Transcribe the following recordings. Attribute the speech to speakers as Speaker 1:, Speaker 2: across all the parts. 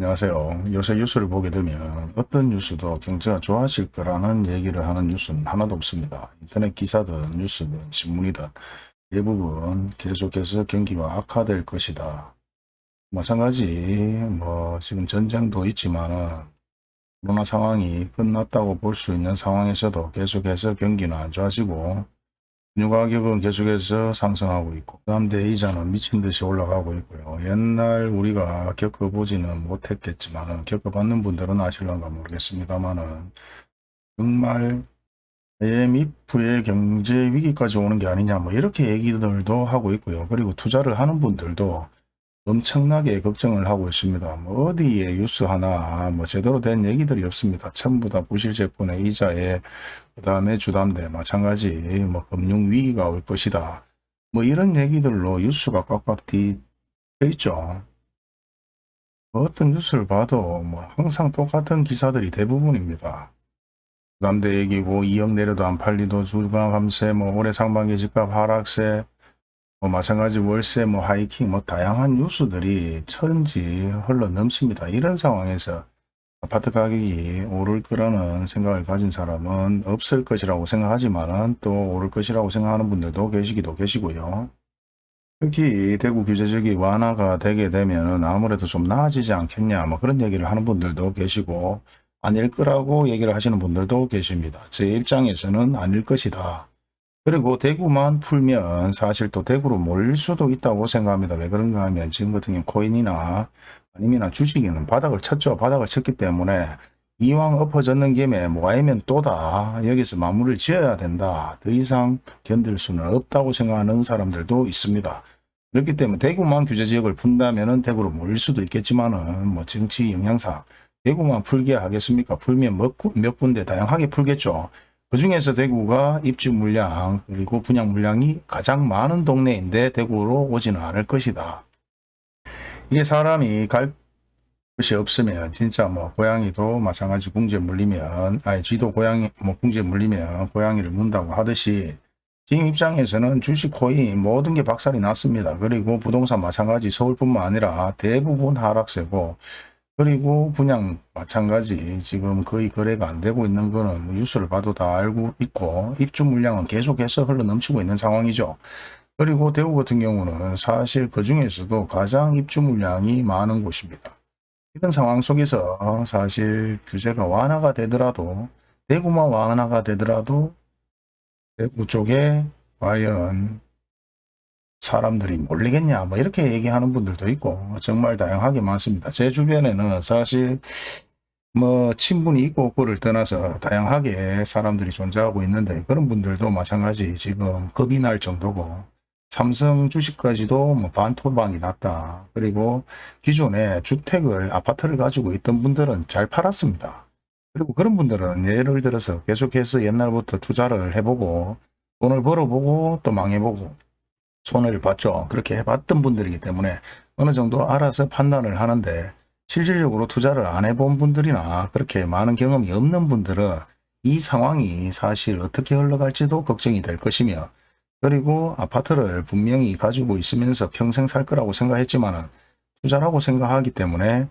Speaker 1: 안녕하세요. 요새 뉴스를 보게 되면 어떤 뉴스도 경제가 좋아질 거라는 얘기를 하는 뉴스는 하나도 없습니다. 인터넷 기사든 뉴스든 신문이든 대부분 계속해서 경기가 악화될 것이다. 마찬가지 뭐 지금 전쟁도 있지만 코로나 상황이 끝났다고 볼 수 있는 상황에서도 계속해서 경기는 안 좋아지고原 유 가격은 계속해서 상승하고 있고 그 다음 대 이자는 미친 듯이 올라가고 있고요. 옛날 우리가 겪어보지는 못했겠지만 겪어봤는 분들은 아실런가 모르겠습니다만은 정말 IMF의 경제 위기까지 오는 게 아니냐 뭐 이렇게 얘기들도 하고 있고요. 그리고 투자를 하는 분들도 엄청나게 걱정을 하고 있습니다. 뭐 어디에 뉴스 하나 뭐 제대로 된 얘기들이 없습니다. 전부 다 부실제권의 이자에 그 다음에 주담대 마찬가지 뭐 금융위기가 올 것이다. 뭐 이런 얘기들로 뉴스가 꽉꽉 뒤어 있죠. 뭐 어떤 뉴스를 봐도 뭐 항상 똑같은 기사들이 대부분입니다. 주담대 얘기고 2억 내려도 안 팔리도 주가 감세 뭐 올해 상반기 집값 하락세 뭐 마찬가지 월세, 뭐 하이킹, 뭐 다양한 뉴스들이 천지 흘러 넘칩니다. 이런 상황에서 아파트 가격이 오를 거라는 생각을 가진 사람은 없을 것이라고 생각하지만 또 오를 것이라고 생각하는 분들도 계시기도 계시고요. 특히 대구 규제적이 완화가 되게 되면 아무래도 좀 나아지지 않겠냐 뭐 그런 얘기를 하는 분들도 계시고 아닐 거라고 얘기를 하시는 분들도 계십니다. 제 입장에서는 아닐 것이다. 그리고 대구만 풀면 사실 또 대구로 몰릴 수도 있다고 생각합니다. 왜 그런가 하면 지금 같은 경우 코인이나 아니면 주식에는 바닥을 쳤죠. 바닥을 쳤기 때문에 이왕 엎어졌는 김에 뭐 아니면 또다 여기서 마무리를 지어야 된다. 더 이상 견딜 수는 없다고 생각하는 사람들도 있습니다. 그렇기 때문에 대구만 규제지역을 푼다면 대구로 몰릴 수도 있겠지만 은 뭐 정치 영향상 대구만 풀게 하겠습니까? 풀면 몇, 몇 군데 다양하게 풀겠죠. 그 중에서 대구가 입주 물량 그리고 분양 물량이 가장 많은 동네인데 대구로 오지는 않을 것이다. 이게 사람이 갈 것이 없으면 진짜 뭐 고양이도 마찬가지 궁지에 물리면 아니 쥐도 고양이 뭐 궁지에 물리면 고양이를 문다고 하듯이 지금 입장에서는 주식 코인 모든 게 박살이 났습니다. 그리고 부동산 마찬가지 서울뿐만 아니라 대부분 하락세고 그리고 분양 마찬가지 지금 거의 거래가 안 되고 있는 거는 뭐 뉴스를 봐도 다 알고 있고 입주 물량은 계속해서 흘러 넘치고 있는 상황이죠. 그리고 대구 같은 경우는 사실 그 중에서도 가장 입주 물량이 많은 곳입니다. 이런 상황 속에서 사실 규제가 완화가 되더라도 대구만 완화가 되더라도 대구 쪽에 과연 사람들이 몰리겠냐 뭐 이렇게 얘기하는 분들도 있고 정말 다양하게 많습니다. 제 주변에는 사실 뭐 친분이 있고 없고를 떠나서 다양하게 사람들이 존재하고 있는데 그런 분들도 마찬가지 지금 겁이 날 정도고 삼성 주식까지도 뭐 반토방이 났다. 그리고 기존에 주택을 아파트를 가지고 있던 분들은 잘 팔았습니다. 그리고 그런 분들은 예를 들어서 계속해서 옛날부터 투자를 해보고 돈을 벌어보고 또 망해보고 손해를 봤죠. 그렇게 해봤던 분들이기 때문에 어느 정도 알아서 판단을 하는데 실질적으로 투자를 안 해본 분들이나 그렇게 많은 경험이 없는 분들은 이 상황이 사실 어떻게 흘러갈지도 걱정이 될 것이며 그리고 아파트를 분명히 가지고 있으면서 평생 살 거라고 생각했지만 투자라고 생각하기 때문에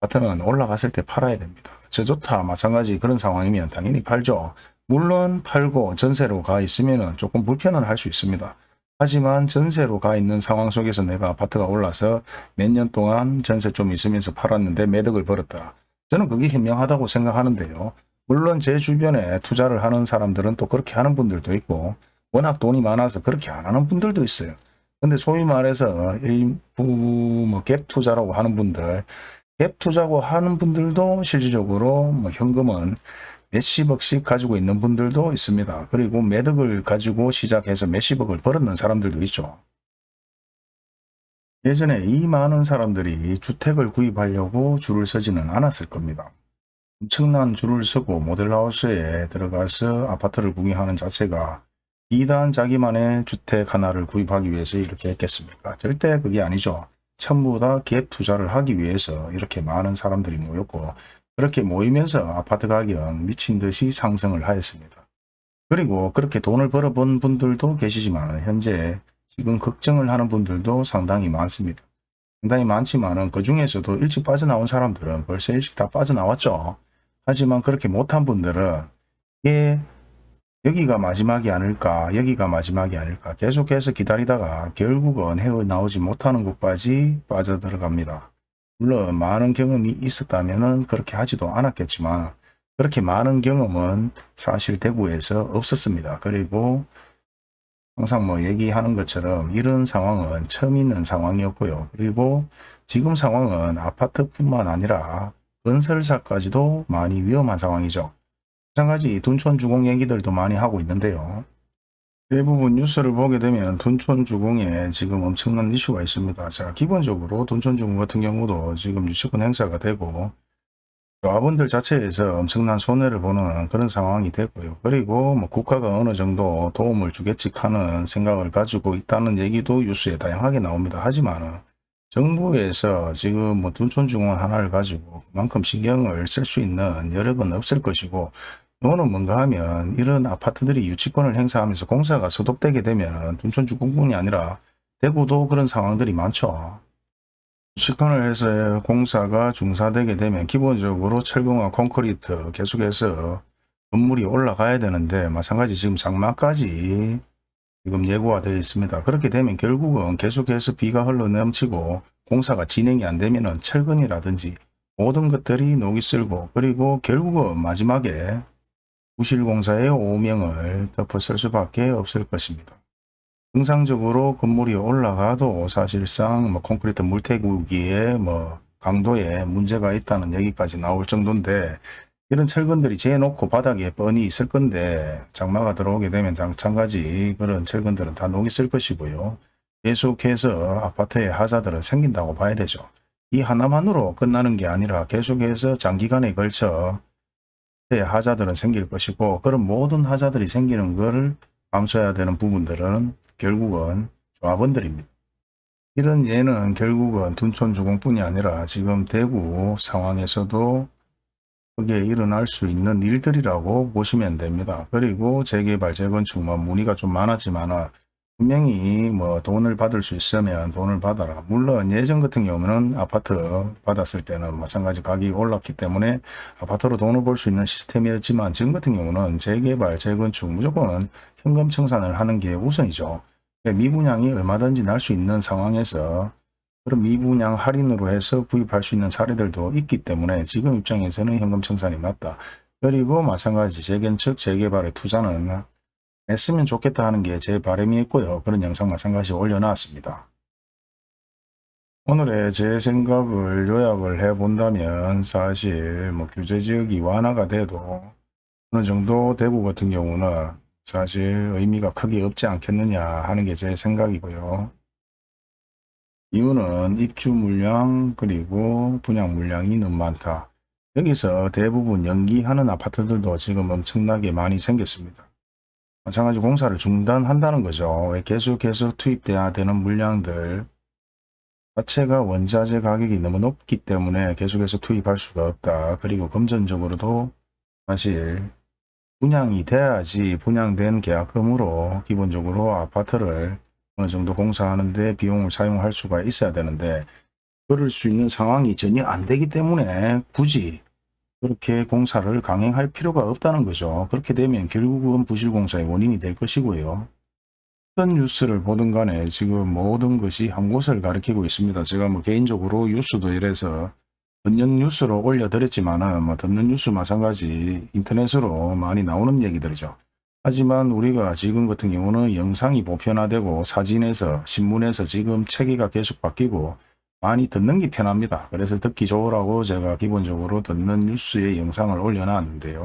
Speaker 1: 아파트는 올라갔을 때 팔아야 됩니다. 저조타 마찬가지 그런 상황이면 당연히 팔죠. 물론 팔고 전세로 가 있으면 조금 불편은 할 수 있습니다. 하지만 전세로 가 있는 상황 속에서 내가 아파트가 올라서 몇 년 동안 전세 좀 있으면서 팔았는데 매덕을 벌었다. 저는 그게 현명하다고 생각하는데요. 물론 제 주변에 투자를 하는 사람들은 또 그렇게 하는 분들도 있고 워낙 돈이 많아서 그렇게 안 하는 분들도 있어요. 근데 소위 말해서 일부 뭐갭 투자라고 하는 분들 갭 투자고 하는 분들도 실질적으로 뭐 현금은 몇십억씩 가지고 있는 분들도 있습니다. 그리고 매덕을 가지고 시작해서 몇십억을 벌었는 사람들도 있죠. 예전에 이 많은 사람들이 주택을 구입하려고 줄을 서지는 않았을 겁니다. 엄청난 줄을 서고 모델하우스에 들어가서 아파트를 구경하는 자체가 이단 자기만의 주택 하나를 구입하기 위해서 이렇게 했겠습니까? 절대 그게 아니죠. 전부 다 갭 투자를 하기 위해서 이렇게 많은 사람들이 모였고 그렇게 모이면서 아파트 가격 미친 듯이 상승을 하였습니다. 그리고 그렇게 돈을 벌어본 분들도 계시지만 현재 지금 걱정을 하는 분들도 상당히 많습니다. 상당히 많지만은 그 중에서도 일찍 빠져나온 사람들은 벌써 일찍 다 빠져나왔죠. 하지만 그렇게 못한 분들은 예, 여기가 마지막이 아닐까 여기가 마지막이 아닐까 계속해서 기다리다가 결국은 헤어나오지 못하는 곳까지 빠져들어갑니다. 물론 많은 경험이 있었다면 그렇게 하지도 않았겠지만 그렇게 많은 경험은 사실 대구에서 없었습니다. 그리고 항상 뭐 얘기하는 것처럼 이런 상황은 처음 있는 상황이었고요. 그리고 지금 상황은 아파트뿐만 아니라 건설사까지도 많이 위험한 상황이죠. 마찬가지 둔촌 주공 얘기들도 많이 하고 있는데요. 대부분 뉴스를 보게 되면 둔촌 주공에 지금 엄청난 이슈가 있습니다. 자, 기본적으로 둔촌 주공 같은 경우도 지금 유치권 행사가 되고 조합원들 자체에서 엄청난 손해를 보는 그런 상황이 됐고요. 그리고 뭐 국가가 어느 정도 도움을 주겠지 하는 생각을 가지고 있다는 얘기도 뉴스에 다양하게 나옵니다. 하지만 정부에서 지금 뭐 둔촌중원 하나를 가지고 그만큼 신경을 쓸 수 있는 여력은 없을 것이고 이거는 뭔가 하면 이런 아파트들이 유치권을 행사하면서 공사가 소독되게 되면 둔촌 주공뿐이 아니라 대구도 그런 상황들이 많죠. 유치권을 해서 공사가 중사되게 되면 기본적으로 철공과 콘크리트 계속해서 건물이 올라가야 되는데 마찬가지 지금 장마까지 지금 예고가 되어 있습니다. 그렇게 되면 결국은 계속해서 비가 흘러 넘치고 공사가 진행이 안 되면 철근이라든지 모든 것들이 녹이 쓸고 그리고 결국은 마지막에 부실공사의 오명을 덮어쓸 수밖에 없을 것입니다. 정상적으로 건물이 올라가도 사실상 뭐 콘크리트 물태우기에 뭐 강도에 문제가 있다는 얘기까지 나올 정도인데 이런 철근들이 재놓고 바닥에 뻔히 있을 건데 장마가 들어오게 되면 마찬가지 그런 철근들은 다 녹이 쓸 것이고요. 계속해서 아파트에 하자들은 생긴다고 봐야 되죠. 이 하나만으로 끝나는 게 아니라 계속해서 장기간에 걸쳐 하자들은 생길 것이고 그런 모든 하자들이 생기는 것을 감수해야 되는 부분들은 결국은 조합원들입니다. 이런 예는 결국은 둔촌 주공뿐이 아니라 지금 대구 상황에서도 그게 일어날 수 있는 일들이라고 보시면 됩니다. 그리고 재개발, 재건축, 뭐 문의가 좀 많았지만 분명히 뭐 돈을 받을 수 있으면 돈을 받아라. 물론 예전 같은 경우는 아파트 받았을 때는 마찬가지 가격이 올랐기 때문에 아파트로 돈을 벌 수 있는 시스템이었지만 지금 같은 경우는 재개발, 재건축 무조건 현금 청산을 하는 게 우선이죠. 미분양이 얼마든지 날 수 있는 상황에서 그런 미분양 할인으로 해서 구입할 수 있는 사례들도 있기 때문에 지금 입장에서는 현금 청산이 맞다. 그리고 마찬가지 재건축, 재개발의 투자는 했으면 좋겠다 하는 게 제 바람이었고요. 그런 영상 마찬가지 올려놨습니다. 오늘의 제 생각을 요약을 해본다면 사실 뭐 규제지역이 완화가 돼도 어느 정도 대구 같은 경우는 사실 의미가 크게 없지 않겠느냐 하는 게 제 생각이고요. 이유는 입주 물량 그리고 분양 물량이 너무 많다. 여기서 대부분 연기하는 아파트들도 지금 엄청나게 많이 생겼습니다. 마찬가지 공사를 중단한다는 거죠. 계속해서 투입돼야 되는 물량들 자체가 원자재 가격이 너무 높기 때문에 계속해서 투입할 수가 없다. 그리고 금전적으로도 사실 분양이 돼야지 분양된 계약금으로 기본적으로 아파트를 어느 정도 공사하는데 비용을 사용할 수가 있어야 되는데 그럴 수 있는 상황이 전혀 안 되기 때문에 굳이 그렇게 공사를 강행할 필요가 없다는 거죠. 그렇게 되면 결국은 부실공사의 원인이 될 것이고요. 어떤 뉴스를 보든 간에 지금 모든 것이 한 곳을 가리키고 있습니다. 제가 뭐 개인적으로 뉴스도 이래서 듣는 뉴스로 올려드렸지만 뭐 듣는 뉴스 마찬가지 인터넷으로 많이 나오는 얘기들이죠. 하지만 우리가 지금 같은 경우는 영상이 보편화되고 사진에서 신문에서 지금 체계가 계속 바뀌고 많이 듣는 게 편합니다. 그래서 듣기 좋으라고 제가 기본적으로 듣는 뉴스의 영상을 올려놨는데요.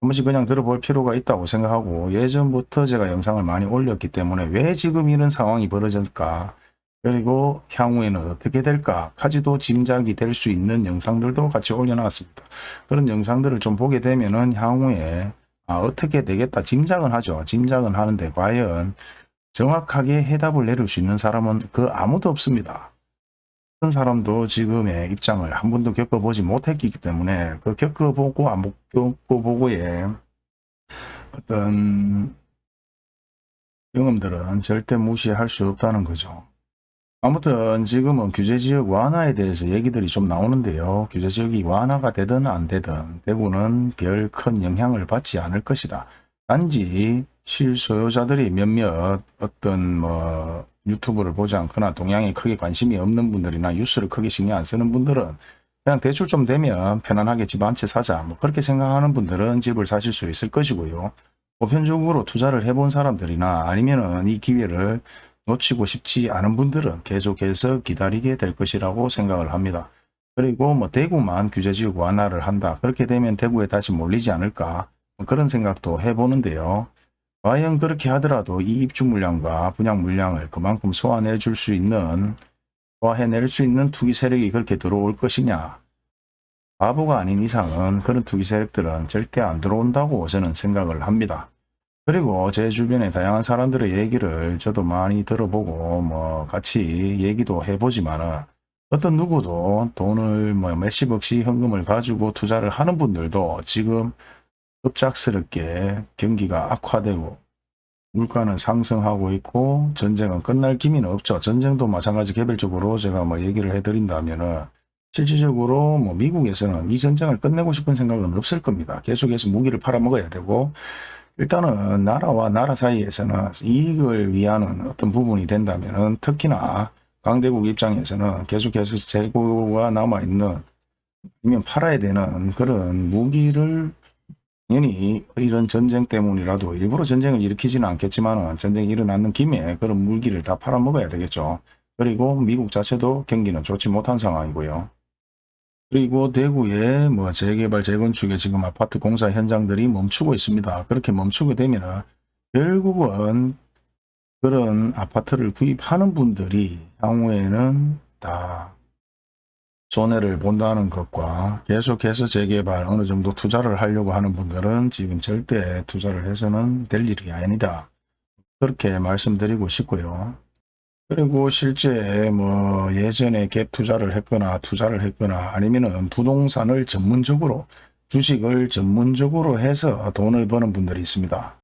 Speaker 1: 한 번씩 그냥 들어볼 필요가 있다고 생각하고 예전부터 제가 영상을 많이 올렸기 때문에 왜 지금 이런 상황이 벌어질까 그리고 향후에는 어떻게 될까 까지도 짐작이 될 수 있는 영상들도 같이 올려놨습니다. 그런 영상들을 좀 보게 되면 은 향후에 아, 어떻게 되겠다 짐작은 하죠. 짐작은 하는데 과연 정확하게 해답을 내릴 수 있는 사람은 그 아무도 없습니다. 어떤 사람도 지금의 입장을 한 번도 겪어보지 못했기 때문에 그 겪어보고 안 겪어보고의 어떤 경험들은 절대 무시할 수 없다는 거죠. 아무튼 지금은 규제지역 완화에 대해서 얘기들이 좀 나오는데요. 규제지역이 완화가 되든 안 되든 대구는 별 큰 영향을 받지 않을 것이다. 단지 실소유자들이 몇몇 어떤 뭐 유튜브를 보지 않거나 동향에 크게 관심이 없는 분들이나 뉴스를 크게 신경 안 쓰는 분들은 그냥 대출 좀 되면 편안하게 집 한 채 사자 뭐 그렇게 생각하는 분들은 집을 사실 수 있을 것이고요. 보편적으로 투자를 해본 사람들이나 아니면은 이 기회를 놓치고 싶지 않은 분들은 계속해서 기다리게 될 것이라고 생각을 합니다. 그리고 뭐 대구만 규제지역 완화를 한다. 그렇게 되면 대구에 다시 몰리지 않을까 뭐 그런 생각도 해보는데요. 과연 그렇게 하더라도 이 입주 물량과 분양 물량을 그만큼 소화해 줄 수 있는 소화해낼 수 있는 투기 세력이 그렇게 들어올 것이냐 바보가 아닌 이상은 그런 투기 세력들은 절대 안 들어온다고 저는 생각을 합니다. 그리고 제 주변에 다양한 사람들의 얘기를 저도 많이 들어보고 뭐 같이 얘기도 해보지만은 어떤 누구도 돈을 뭐 몇십억씩 현금을 가지고 투자를 하는 분들도 지금 급작스럽게 경기가 악화되고 물가는 상승하고 있고 전쟁은 끝날 기미는 없죠. 전쟁도 마찬가지 개별적으로 제가 뭐 얘기를 해드린다면은 실질적으로 뭐 미국에서는 이 전쟁을 끝내고 싶은 생각은 없을 겁니다. 계속해서 무기를 팔아먹어야 되고 일단은 나라와 나라 사이에서는 이익을 위하는 어떤 부분이 된다면은 특히나 강대국 입장에서는 계속해서 재고가 남아있는 아니면 팔아야 되는 그런 무기를 당연히 이런 전쟁 때문이라도 일부러 전쟁을 일으키지는 않겠지만 전쟁이 일어나는 김에 그런 물기를 다 팔아먹어야 되겠죠. 그리고 미국 자체도 경기는 좋지 못한 상황이고요. 그리고 대구에 뭐 재개발 재건축에 지금 아파트 공사 현장들이 멈추고 있습니다. 그렇게 멈추게 되면은 결국은 그런 아파트를 구입하는 분들이 향후에는 다 손해를 본다는 것과 계속해서 재개발 어느 정도 투자를 하려고 하는 분들은 지금 절대 투자를 해서는 될 일이 아니다. 그렇게 말씀드리고 싶고요. 그리고 실제 뭐 예전에 갭 투자를 했거나 투자를 했거나 아니면은 부동산을 전문적으로 주식을 전문적으로 해서 돈을 버는 분들이 있습니다.